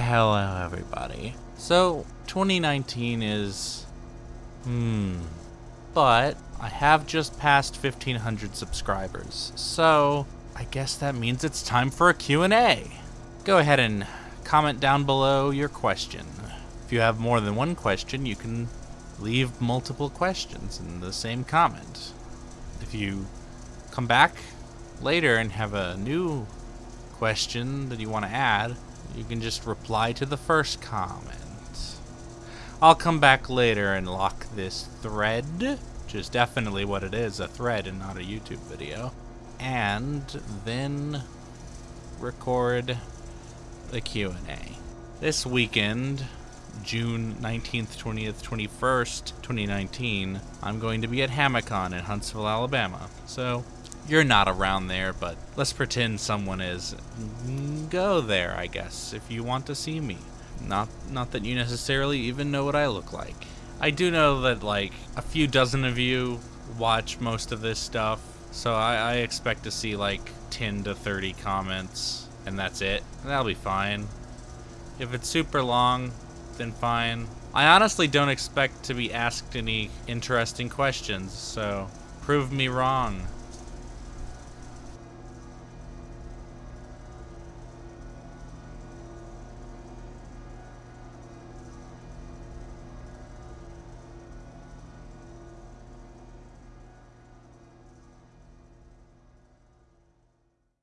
Hello, everybody. So, 2019 is. Hmm. But I have just passed 1500 subscribers, so I guess that means it's time for a Q&A. Go ahead and comment down below your question. If you have more than one question, you can leave multiple questions in the same comment. If you come back later and have a new question that you want to add, you can just reply to the first comment. I'll come back later and lock this thread, which is definitely what it is, a thread and not a YouTube video, and then record the Q&A. This weekend, June 19th, 20th, 21st, 2019, I'm going to be at Hamicon in Huntsville, Alabama. So, you're not around there, but let's pretend someone is. Go there, I guess, if you want to see me. Not not that you necessarily even know what I look like. I do know that like a few dozen of you watch most of this stuff, so I, I expect to see like 10 to 30 comments, and that's it. That'll be fine. If it's super long, then fine. I honestly don't expect to be asked any interesting questions, so prove me wrong.